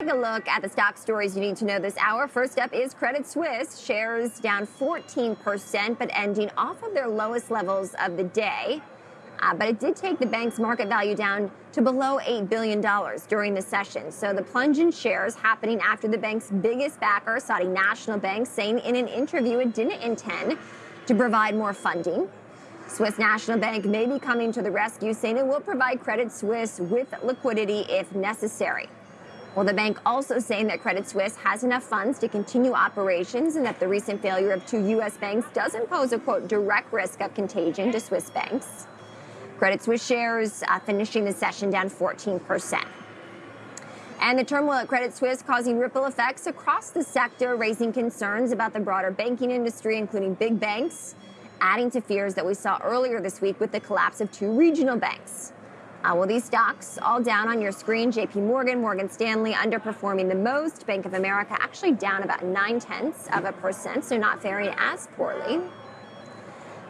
Take a look at the stock stories you need to know this hour. First up is Credit Suisse. Shares down 14%, but ending off of their lowest levels of the day. Uh, but it did take the bank's market value down to below $8 billion during the session. So the plunge in shares happening after the bank's biggest backer, Saudi National Bank, saying in an interview it didn't intend to provide more funding. Swiss National Bank may be coming to the rescue, saying it will provide Credit Suisse with liquidity if necessary. Well, the bank also saying that Credit Suisse has enough funds to continue operations and that the recent failure of two U.S. banks doesn't pose a, quote, direct risk of contagion to Swiss banks. Credit Suisse shares uh, finishing the session down 14%. And the turmoil at Credit Suisse causing ripple effects across the sector, raising concerns about the broader banking industry, including big banks, adding to fears that we saw earlier this week with the collapse of two regional banks. Uh, well, these stocks all down on your screen. JP Morgan, Morgan Stanley underperforming the most. Bank of America actually down about nine tenths of a percent, so not faring as poorly.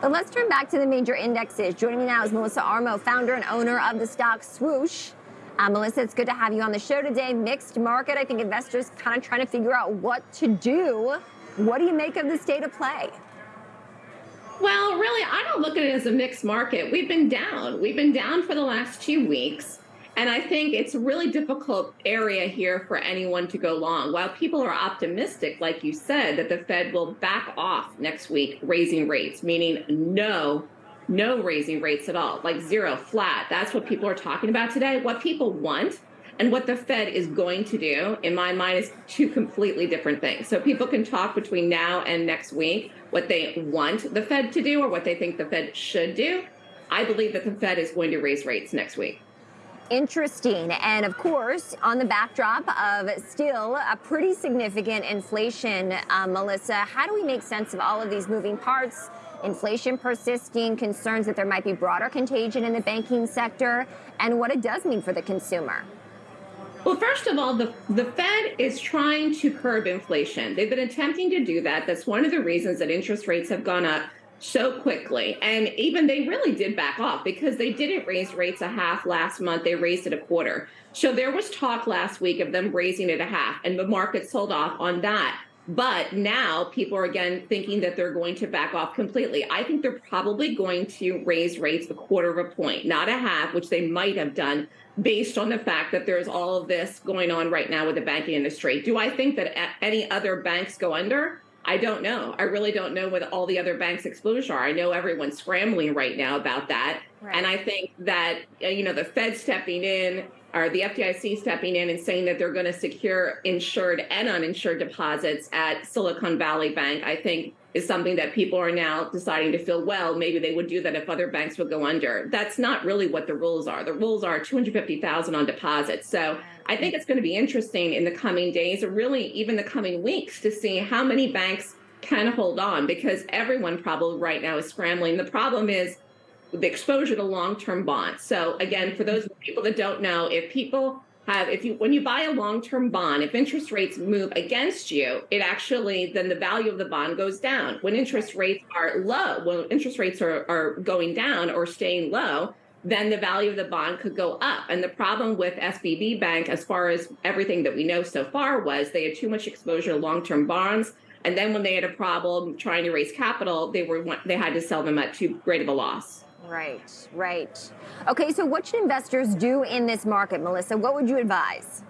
But let's turn back to the major indexes. Joining me now is Melissa Armo, founder and owner of the stock Swoosh. Uh, Melissa, it's good to have you on the show today. Mixed market. I think investors kind of trying to figure out what to do. What do you make of the state of play? Well, really, I don't look at it as a mixed market. We've been down. We've been down for the last two weeks. And I think it's a really difficult area here for anyone to go long. While people are optimistic, like you said, that the Fed will back off next week, raising rates, meaning no, no raising rates at all, like zero, flat. That's what people are talking about today. What people want and what the Fed is going to do, in my mind, is two completely different things. So people can talk between now and next week what they want the Fed to do or what they think the Fed should do. I believe that the Fed is going to raise rates next week. Interesting. And of course, on the backdrop of still a pretty significant inflation, uh, Melissa, how do we make sense of all of these moving parts? Inflation persisting, concerns that there might be broader contagion in the banking sector, and what it does mean for the consumer. Well, first of all, the, the Fed is trying to curb inflation. They've been attempting to do that. That's one of the reasons that interest rates have gone up so quickly. And even they really did back off because they didn't raise rates a half last month. They raised it a quarter. So there was talk last week of them raising it a half, and the market sold off on that. But now people are again thinking that they're going to back off completely. I think they're probably going to raise rates a quarter of a point, not a half, which they might have done based on the fact that there's all of this going on right now with the banking industry. Do I think that any other banks go under? I don't know. I really don't know what all the other banks' exposure are. I know everyone's scrambling right now about that. Right. And I think that, you know, the Fed stepping in or the FDIC stepping in and saying that they're going to secure insured and uninsured deposits at Silicon Valley Bank, I think is something that people are now deciding to feel, well, maybe they would do that if other banks would go under. That's not really what the rules are. The rules are 250,000 on deposits. So I think it's going to be interesting in the coming days or really even the coming weeks to see how many banks can hold on because everyone probably right now is scrambling. The problem is the exposure to long-term bonds. So again, for those people that don't know, if people have, if you, when you buy a long-term bond, if interest rates move against you, it actually, then the value of the bond goes down. When interest rates are low, when interest rates are, are going down or staying low, then the value of the bond could go up. And the problem with SVB Bank, as far as everything that we know so far, was they had too much exposure to long-term bonds. And then when they had a problem trying to raise capital, they were they had to sell them at too great of a loss. Right, right. Okay, so what should investors do in this market, Melissa? What would you advise?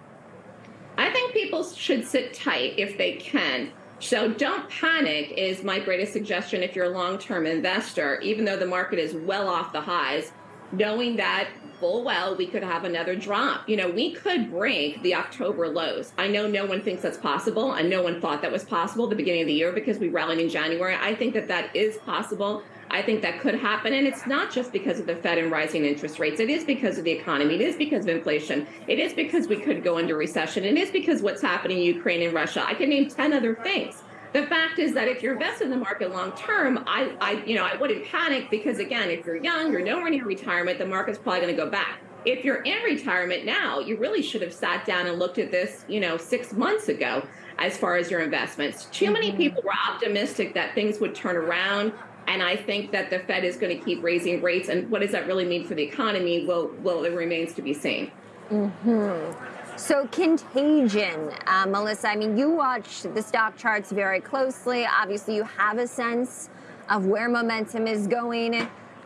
I think people should sit tight if they can. So don't panic is my greatest suggestion if you're a long-term investor, even though the market is well off the highs, knowing that full well we could have another drop. You know, we could break the October lows. I know no one thinks that's possible, and no one thought that was possible at the beginning of the year because we rallied in January. I think that that is possible. I think that could happen. And it's not just because of the Fed and rising interest rates. It is because of the economy. It is because of inflation. It is because we could go into recession. It is because what's happening in Ukraine and Russia. I can name 10 other things. The fact is that if you're invested in the market long term, I, I, you know, I wouldn't panic because again, if you're young, you're nowhere near retirement, the market's probably going to go back. If you're in retirement now, you really should have sat down and looked at this, you know, six months ago as far as your investments. Too many mm-hmm. people were optimistic that things would turn around and I think that the Fed is going to keep raising rates. And what does that really mean for the economy? Well, well, it remains to be seen. Mm-hmm. So, contagion, uh, Melissa. I mean, you watch the stock charts very closely. Obviously, you have a sense of where momentum is going.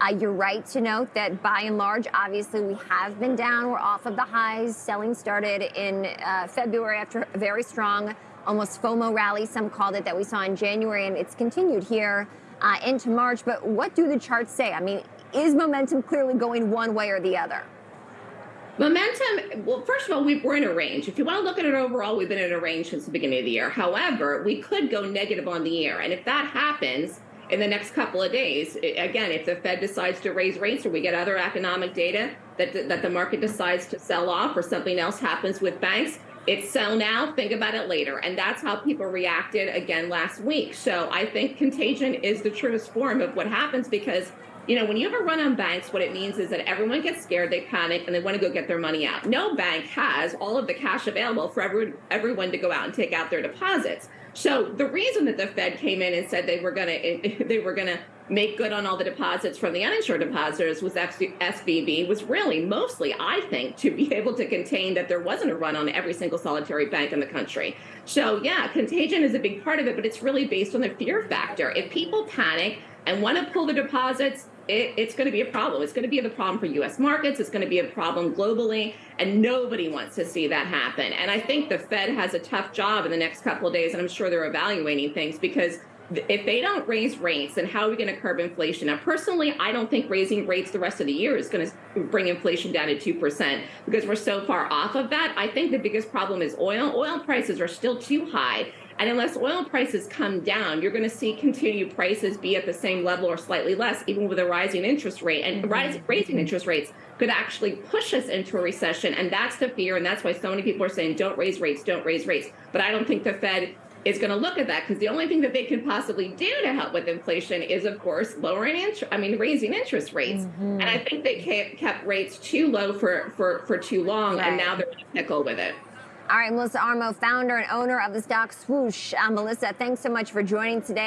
Uh, you're right to note that by and large, obviously, we have been down. We're off of the highs. Selling started in uh, February after a very strong, almost FOMO rally, some called it, that we saw in January, and it's continued here uh, into March. But what do the charts say? I mean, is momentum clearly going one way or the other? Momentum, well, first of all, we, are in a range. If you want to look at it overall, we've been in a range since the beginning of the year. However, we could go negative on the year. And if that happens in the next couple of days, again, if the Fed decides to raise rates or we get other economic data that, that the market decides to sell off or something else happens with banks, it's sell now, think about it later. And that's how people reacted again last week. So I think contagion is the truest form of what happens because you know, when you have a run on banks, what it means is that everyone gets scared, they panic, and they want to go get their money out. No bank has all of the cash available for everyone, everyone to go out and take out their deposits. So the reason that the Fed came in and said they were going to they were going to make good on all the deposits from the uninsured depositors was SVB was really mostly, I think, to be able to contain that there wasn't a run on every single solitary bank in the country. So yeah, contagion is a big part of it, but it's really based on the fear factor. If people panic and want to pull the deposits, it, it's going to be a problem. It's going to be a problem for U.S. markets. It's going to be a problem globally, and nobody wants to see that happen. And I think the Fed has a tough job in the next couple of days, and I'm sure they're evaluating things because if they don't raise rates, then how are we going to curb inflation? Now, personally, I don't think raising rates the rest of the year is going to bring inflation down to 2% because we're so far off of that. I think the biggest problem is oil. Oil prices are still too high. And unless oil prices come down, you're going to see continued prices be at the same level or slightly less, even with a rising interest rate. And mm-hmm. rising, raising interest rates could actually push us into a recession. And that's the fear. And that's why so many people are saying, don't raise rates, don't raise rates. But I don't think the Fed is going to look at that because the only thing that they can possibly do to help with inflation is, of course, lowering interest. I mean, raising interest rates. Mm-hmm. And I think they kept rates too low for for for too long, right. and now they're in a pickle with it. All right, Melissa Armo, founder and owner of the stock Swoosh. Uh, Melissa, thanks so much for joining today.